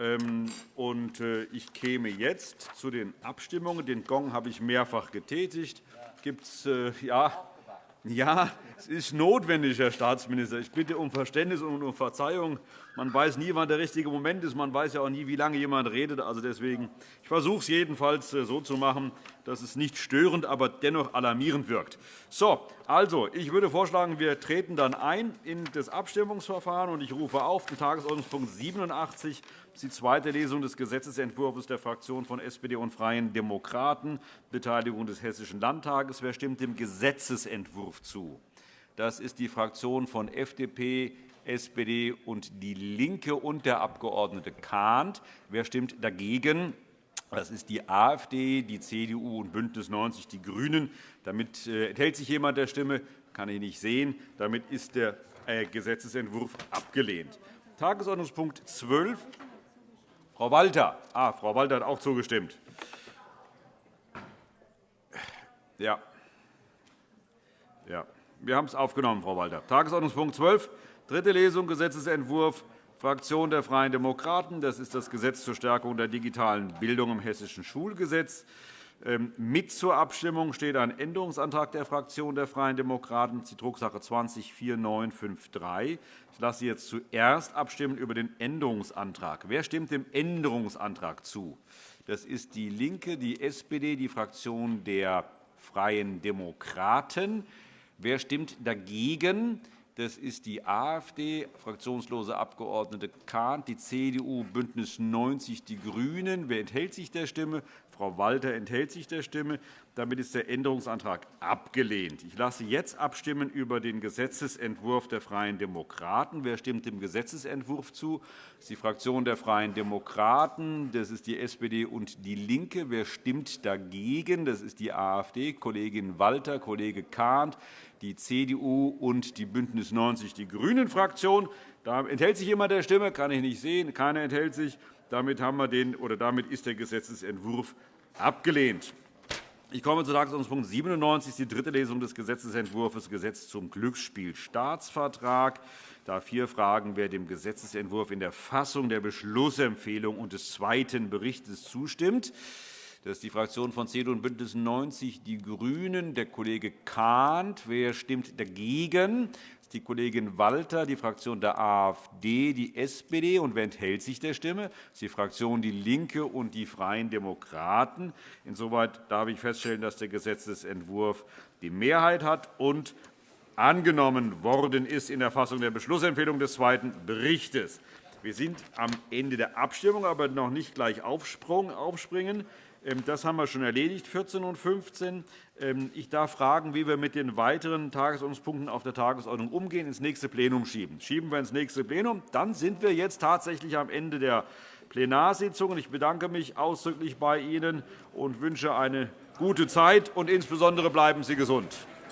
Ähm, äh, ich käme jetzt zu den Abstimmungen. Den Gong habe ich mehrfach getätigt. Gibt es äh, ja, ja, es ist notwendig, Herr Staatsminister. Ich bitte um Verständnis und um Verzeihung. Man weiß nie, wann der richtige Moment ist. Man weiß ja auch nie, wie lange jemand redet. Also deswegen, ich versuche es jedenfalls äh, so zu machen, dass es nicht störend, aber dennoch alarmierend wirkt. So, also, ich würde vorschlagen, wir treten dann ein in das Abstimmungsverfahren. und Ich rufe auf den Tagesordnungspunkt 87, die zweite Lesung des Gesetzentwurfs der Fraktionen von SPD und Freien Demokraten, Beteiligung des Hessischen Landtages. Wer stimmt dem Gesetzentwurf zu? Das ist die Fraktion von FDP, SPD und DIE LINKE und der Abg. Kahnt. Wer stimmt dagegen? Das ist die AfD, die CDU und BÜNDNIS 90 die GRÜNEN. Damit äh, enthält sich jemand der Stimme. kann ich nicht sehen. Damit ist der äh, Gesetzentwurf abgelehnt. Tagesordnungspunkt 12 Frau Walter. Ah, Frau Walter hat auch zugestimmt. Ja. Ja. Wir haben es aufgenommen, Frau Walter. Tagesordnungspunkt 12, dritte Lesung, Gesetzentwurf Fraktion der Freien Demokraten. Das ist das Gesetz zur Stärkung der digitalen Bildung im Hessischen Schulgesetz. Ähm, mit zur Abstimmung steht ein Änderungsantrag der Fraktion der Freien Demokraten, die Drucksache 20-4953. Ich lasse jetzt zuerst abstimmen über den Änderungsantrag. Wer stimmt dem Änderungsantrag zu? Das ist DIE LINKE, die SPD, die Fraktion der Freien Demokraten. Wer stimmt dagegen? Das ist die AfD, fraktionslose Abgeordnete Kahnt, die CDU, BÜNDNIS 90 die GRÜNEN. Wer enthält sich der Stimme? Frau Walter enthält sich der Stimme. Damit ist der Änderungsantrag abgelehnt. Ich lasse jetzt abstimmen über den Gesetzentwurf der Freien Demokraten. Wer stimmt dem Gesetzentwurf zu? Das ist die Fraktion der Freien Demokraten. Das ist die SPD und DIE LINKE. Wer stimmt dagegen? Das ist die AfD, Kollegin Walter, Kollege Kahnt, die CDU und die BÜNDNIS 90 die GRÜNEN-Fraktion. Da enthält sich jemand der Stimme? Kann ich nicht sehen. Keiner enthält sich. Damit, haben wir den, oder damit ist der Gesetzentwurf abgelehnt. Ich komme zu Tagesordnungspunkt 97, die dritte Lesung des Gesetzentwurfs Gesetz zum Glücksspielstaatsvertrag. Da vier Fragen, wer dem Gesetzentwurf in der Fassung der Beschlussempfehlung und des zweiten Berichts zustimmt. Das ist die Fraktion von CDU und BÜNDNIS 90 die GRÜNEN, der Kollege Kahnt. Wer stimmt dagegen? Die Kollegin Walter, die Fraktion der AfD, die SPD. Und wer enthält sich der Stimme? Das ist die Fraktion DIE LINKE und die Freien Demokraten. Insoweit darf ich feststellen, dass der Gesetzentwurf die Mehrheit hat und angenommen worden ist in der Fassung der Beschlussempfehlung des zweiten Berichts. Wir sind am Ende der Abstimmung, aber noch nicht gleich aufspringen. Ähm, das haben wir schon erledigt, 14 und 15. Ähm, ich darf fragen, wie wir mit den weiteren Tagesordnungspunkten auf der Tagesordnung umgehen, ins nächste Plenum schieben. Schieben wir ins nächste Plenum, dann sind wir jetzt tatsächlich am Ende der Plenarsitzung. Ich bedanke mich ausdrücklich bei Ihnen und wünsche eine gute Zeit. und Insbesondere bleiben Sie gesund.